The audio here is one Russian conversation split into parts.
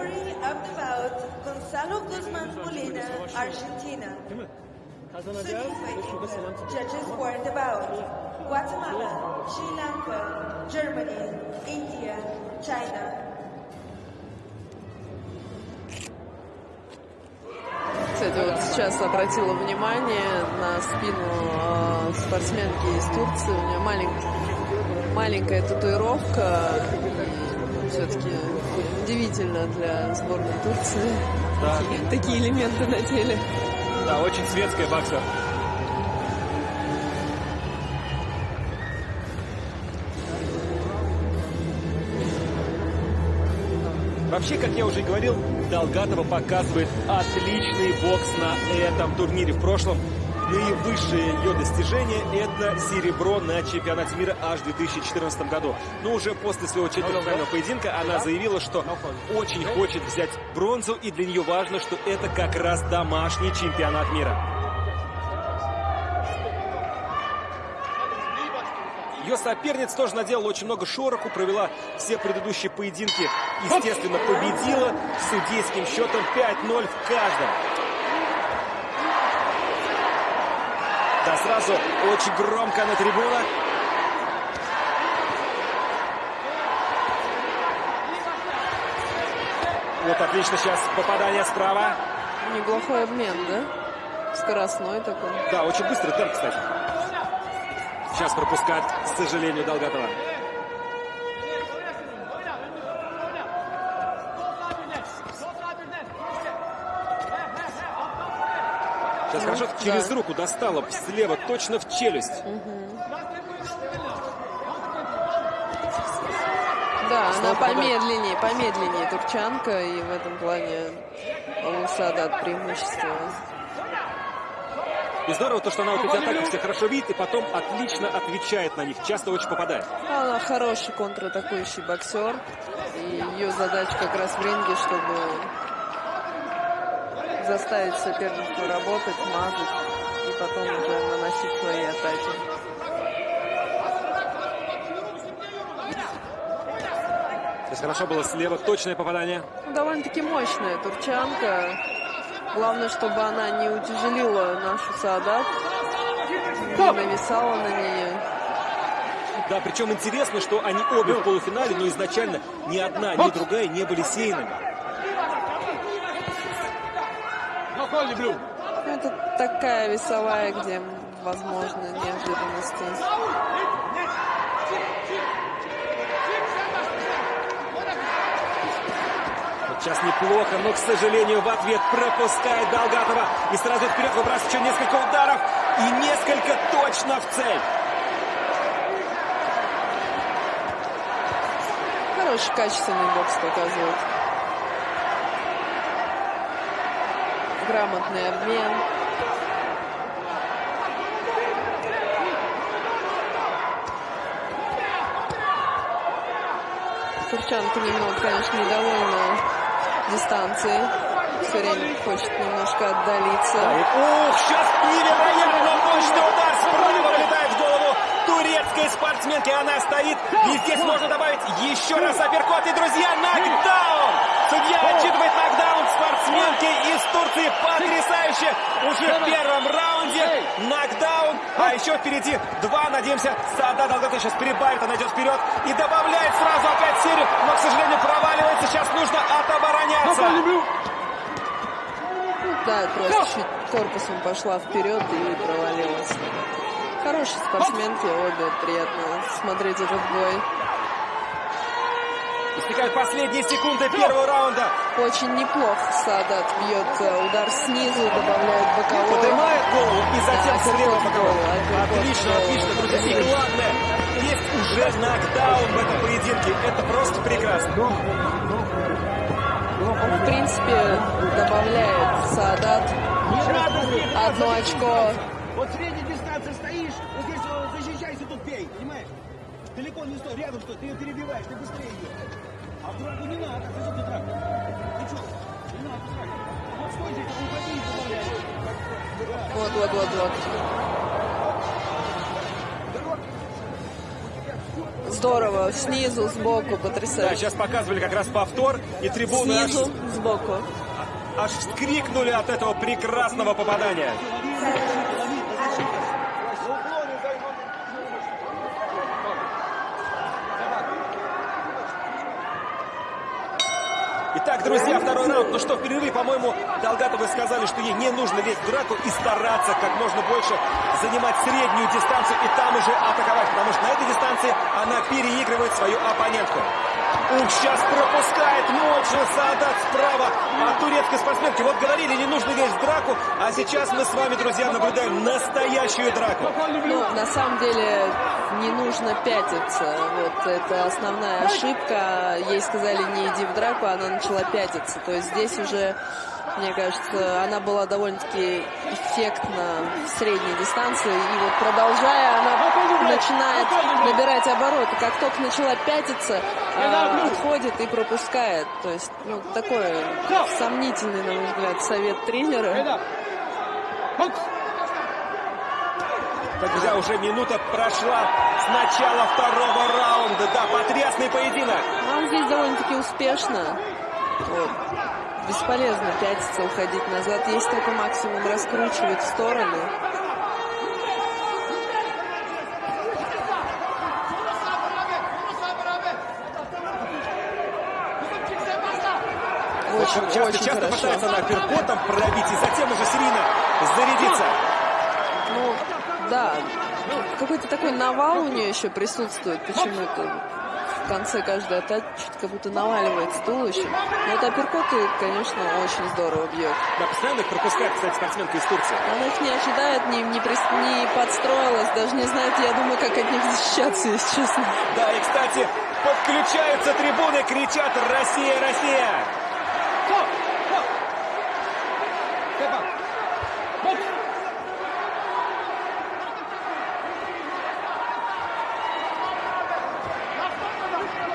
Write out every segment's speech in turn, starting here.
Referee of the bout, Gonzalo Guzman Molina, Argentina. Judges for the bout. Guatemala, Sri Lanka, Germany, India, China. Кстати, вот сейчас обратила внимание на спину э, спортсменки из Турции. У нее маленькая, маленькая татуировка. Все-таки удивительно для сборной Турции. Да. Такие, такие элементы на теле. Да, очень светская боксер. Вообще, как я уже говорил, Долгатова показывает отличный бокс на этом турнире. В прошлом наивысшее ее достижение – это серебро на чемпионате мира аж в 2014 году. Но уже после своего четвертьфинального поединка она заявила, что очень хочет взять бронзу, и для нее важно, что это как раз домашний чемпионат мира. Ее соперница тоже наделала очень много шороху, провела все предыдущие поединки, естественно, победила судейским счетом 5-0 в каждом. Да, сразу очень громко на трибунах. Вот отлично сейчас попадание справа. Неплохой обмен, да? Скоростной такой. Да, очень быстрый темп, кстати. Сейчас пропускать, к сожалению, Долгатова. Сейчас хорошо через да. руку достала слева, точно в челюсть. Да, Снова она помедленнее, помедленнее турчанка, и в этом плане у Садат преимущество. И здорово то, что она вот эти атаки все хорошо видит и потом отлично отвечает на них. Часто очень попадает. Она хороший контратакующий боксер, и ее задача как раз в ринге, чтобы заставить соперника работать, мазать, и потом уже наносить свои атаки. Здесь хорошо было слева, точное попадание. Ну, Довольно-таки мощная турчанка. Главное, чтобы она не утяжелила нашу Саадат, не нависала на нее. Да, причем интересно, что они обе в полуфинале, но изначально ни одна, ни другая не были сеянными. Ну, Это такая весовая, где возможны неожиданности. Сейчас неплохо, но, к сожалению, в ответ пропускает Долгатова. И сразу вперед выбрасывает еще несколько ударов. И несколько точно в цель. Хороший, качественный бокс показывает. Грамотный обмен. Турчанка немного, конечно, недовольна дистанцией. Все время хочет немножко отдалиться. Ух, сейчас невероятно мощный удар справа вылетает в голову турецкой спортсменки. Она стоит. И здесь можно добавить еще раз апперкот. И, друзья, нокдаун! Судья отчитывает нокдаун спортсменки из Турции. Потрясающе! Уже в первом раунде нокдаун. А еще впереди два. Надеемся, Сада Долгота сейчас перебавит. Она идет вперед и добавляет сразу опять серию. Но, к сожалению, проваливается. Сейчас нужно отобороняться. Да, просто чуть корпусом пошла вперед и провалилась. Хорошие спортсменки, обе приятно смотреть этот бой. Истекают последние секунды первого раунда. Очень неплохо Садат бьет э, удар снизу, добавляет боковой. Поднимает голову и затем Да, слева боковой. Отлично, отлично, друзья. И главное, есть уже нокдаун в этом поединке. Это просто прекрасно. В принципе, добавляет Садат одно очко. Вот средней дистанции стоишь, вот здесь защищайся, тут бей, понимаешь? Далеко не стой, рядом стой, ты ее перебиваешь, ты быстрее ее. А в драку не надо, ты что ты драку? Ты что? Не надо драку. Вот стой здесь, уходи и добавляй. Вот, вот, вот, вот. здорово. Снизу, сбоку, Да, потрясающе. сейчас показывали как раз повтор, и трибуны аж, Снизу, сбоку. аж вскрикнули от этого прекрасного попадания. Итак, друзья, второй раунд. Ну что, впервые, по-моему, Долгатовы сказали, что ей не нужно лезть в драку и стараться как можно больше занимать среднюю дистанцию и там уже атаковать, потому что на этой дистанции она переигрывает свою оппонентку. Ух, сейчас пропускает мощно Саадат справа от турецкой спортсменки. Вот говорили, не нужно лезть в драку, а сейчас мы с вами, друзья, наблюдаем настоящую драку. Ну, на самом деле не нужно пятиться. Вот это основная ошибка. Ей сказали не иди в драку, она начала пятиться. То есть здесь уже, мне кажется, она была довольно-таки эффектна в средней дистанции. И вот продолжая, она начинает набирать обороты. Как только начала пятиться, а, отходит и пропускает. То есть, ну, такой сомнительный, на мой взгляд, совет тренера. Друзья, уже минута прошла с начала второго раунда. Да, потрясный поединок. Но он здесь довольно-таки успешно. Вот. Бесполезно пятиться, уходить назад. Есть только максимум раскручивать в стороны. Очень, Часто, очень часто хорошо. пытается она перкотом пробить и затем уже серийно зарядиться. Ну, да. Какой-то такой навал у нее еще присутствует почему-то. В конце каждой атаки что-то как будто наваливается туловищем. Но вот апперкоты, конечно, очень здорово бьет. Да, постоянно их пропускает, кстати, спортсменка из Турции. Она их не ожидает, не, не, прис- не подстроилась, даже не знает, я думаю, как от них защищаться, если честно. Да, и, кстати, подключаются трибуны, кричат «Россия, Россия!»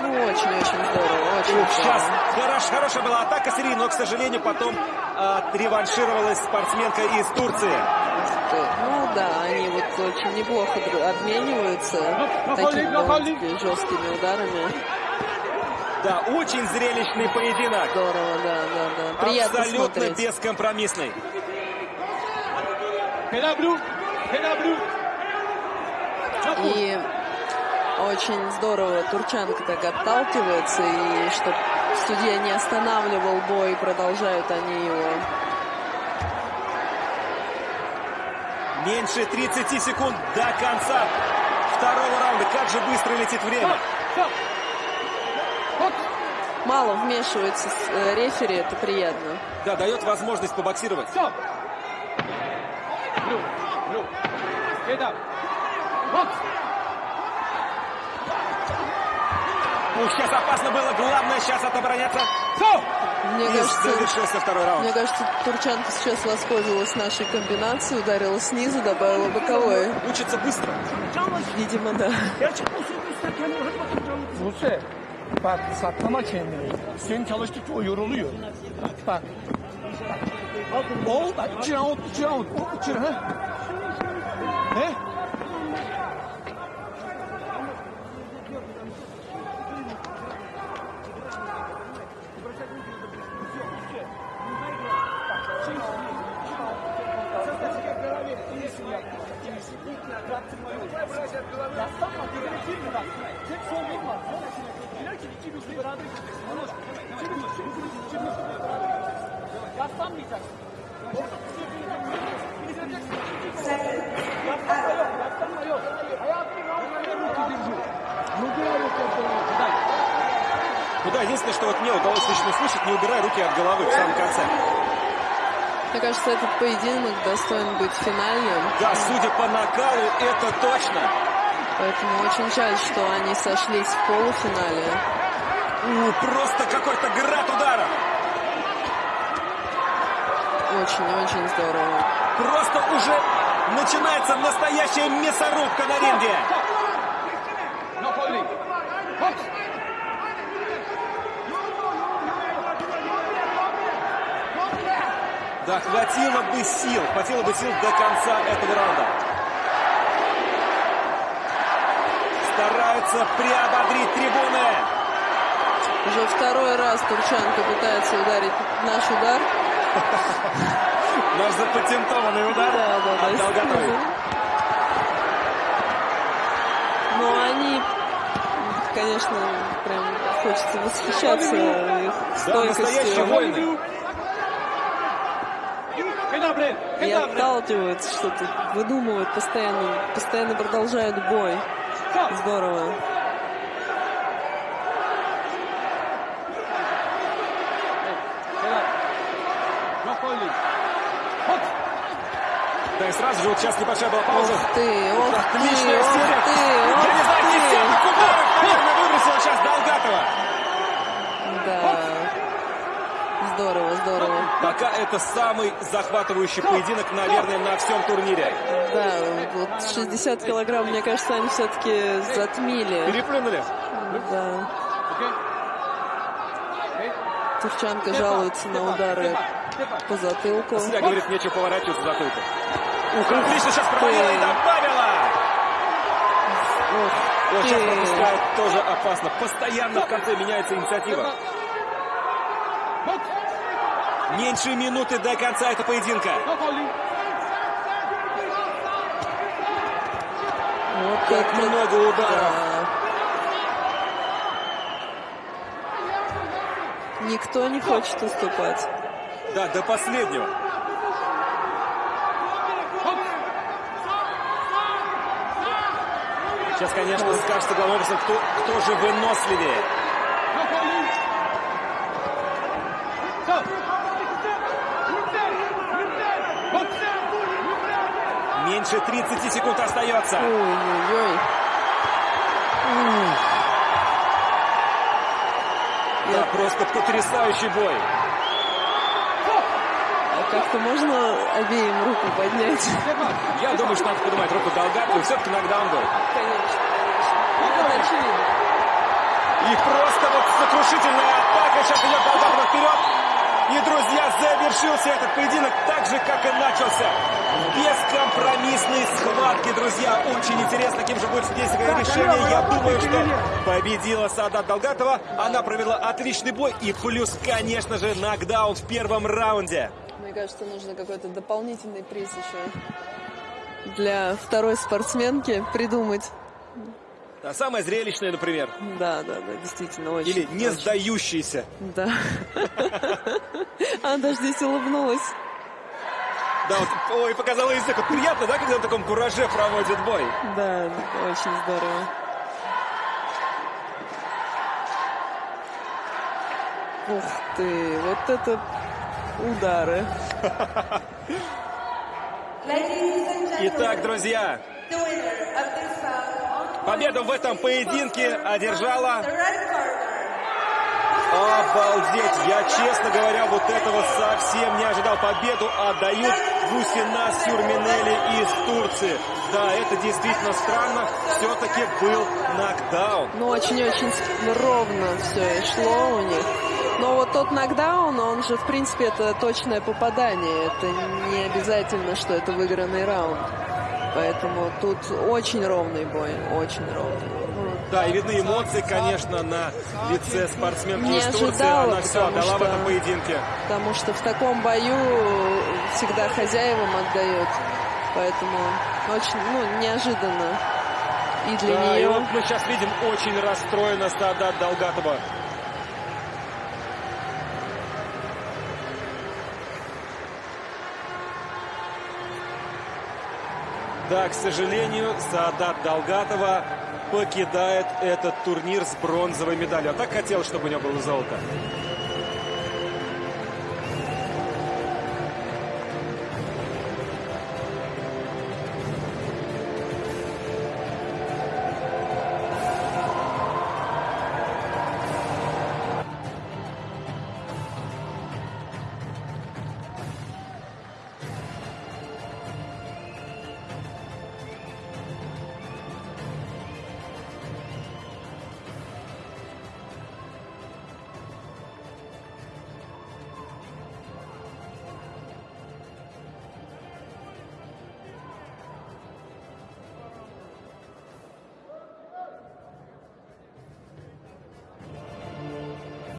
Ну, очень-очень здорово, очень Ух, сейчас здорово. Хорош, хорошая была атака Сирии, но, к сожалению, потом отреваншировалась спортсменка из Турции. Ну да, они вот очень неплохо обмениваются такими довольно-таки жесткими ударами. Да, очень зрелищный поединок. Здорово, да, да, да. Приятно Абсолютно смотреть. бескомпромиссный. И очень здорово Турчанка так отталкивается, и чтобы судья не останавливал бой, продолжают они его. Меньше 30 секунд до конца второго раунда. Как же быстро летит время. Мало вмешивается с- э, рефери, это приятно. Да, дает возможность побоксировать. Ух, сейчас опасно было. Главное сейчас отобороняться. Мне И кажется, завершился второй раунд. мне кажется, Турчанка сейчас воспользовалась нашей комбинацией, ударила снизу, добавила боковой. Учится быстро. Видимо, да. Buse, bak saklama kendini. Senin çalıştıkça o yoruluyor. Bak. O bak iki round, iki round. O iki Ну да, единственное, что вот мне удалось лично услышать, не убирай руки от головы в самом конце. Мне кажется, этот поединок достоин быть финальным. Да, судя по накалу, это точно. Поэтому очень жаль, что они сошлись в полуфинале. У, просто какой-то град ударов. Очень-очень здорово. Просто уже начинается настоящая мясорубка на ринге. Да, хватило бы сил, хватило бы сил до конца этого раунда. стараются приободрить трибуны. Уже второй раз Турчанка пытается ударить наш удар. Наш запатентованный удар Да, да, от да. Долгатовой. Но они, конечно, прям хочется восхищаться их Да, стойкостью. воины. И отталкиваются, что-то выдумывают постоянно, постоянно продолжают бой. Здорово. Да и сразу же вот сейчас небольшая была пауза. Ух ты, ты, Отличная ох серия. ты, Я не знаю, ох десяток ударов, наверное, выбросила сейчас Долгатова. ты. Да. Здорово, здорово. Пока это самый захватывающий поединок, наверное, на всем турнире. Да, вот 60 килограмм, мне кажется, они все-таки затмили. Переплюнули. Да. Турчанка жалуется на удары по затылку. Сля говорит, нечего поворачиваться за затылку. Ух, отлично сейчас провалила и добавила. Ух Вот сейчас пропускает тоже опасно. Постоянно в конце меняется инициатива. Меньше минуты до конца этого поединка. Вот Как много ударов. да. Никто не хочет уступать. Да, до последнего. Сейчас, конечно, скажется главным образом, кто, кто же выносливее. Меньше 30 секунд остается. Ой-ой-ой. Да, просто потрясающий бой. Как-то можно обеим руку поднять? Я думаю, что надо поднимать руку Долгатову. Все-таки нокдаун был. Конечно, конечно. Это очевидно. И просто вот сокрушительная атака. Сейчас идет Долгатова вперед. И, друзья, завершился этот поединок так же, как и начался. Бескомпромиссные схватки, друзья. Очень интересно, кем же будет судейское решение. Я думаю, что победила Саадат Долгатова. Она провела отличный бой. И плюс, конечно же, нокдаун в первом раунде. Мне кажется, нужно какой-то дополнительный приз еще для второй спортсменки придумать. А самое зрелищное, например. Да, да, да, действительно, очень. Или не очень. сдающийся. Да. Она даже здесь улыбнулась. Да, вот, ой, показала язык. Вот приятно, да, когда на таком кураже проводит бой? Да, очень здорово. Ух ты, вот это удары. Итак, друзья, победу в этом поединке одержала... Обалдеть! Я, честно говоря, вот этого совсем не ожидал. Победу отдают Гусина Сюрминели из Турции. Да, это действительно странно. Все-таки был нокдаун. Ну, очень-очень ровно все и шло у них. Но вот тот нокдаун, он же, в принципе, это точное попадание. Это не обязательно, что это выигранный раунд. Поэтому тут очень ровный бой, очень ровный. Да, и видны эмоции, конечно, на лице спортсменки Не из Турции. ожидала, Она все отдала в что- этом поединке. Потому что в таком бою всегда хозяевам отдают. Поэтому очень, ну, неожиданно. И для Да, и нее. вот мы сейчас видим очень расстроена Садат Долгатова. Да, к сожалению, Саадат Долгатова покидает этот турнир с бронзовой медалью. А так хотелось, чтобы у него было золото.